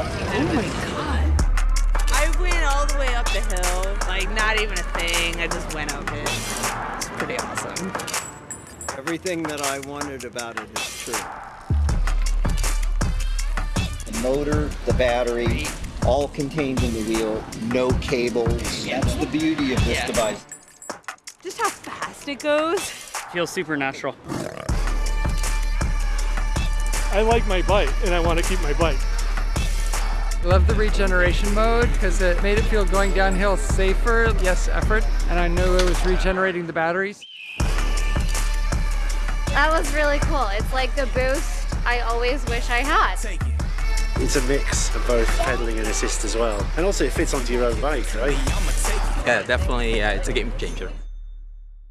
Oh my god. I went all the way up the hill, like not even a thing. I just went up it. It's pretty awesome. Everything that I wanted about it is true. The motor, the battery, all contained in the wheel, no cables. That's the beauty of this Yeah. device. Just how fast it goes. Feels supernatural. I like my bike and I want to keep my bike. Love the regeneration mode because it made it feel going downhill safer, less effort, and I knew it was regenerating the batteries. That was really cool. It's like the boost I always wish I had. It's a mix of both pedaling and assist as well. And also it fits onto your own bike, right? Yeah, definitely, yeah, it's a game changer.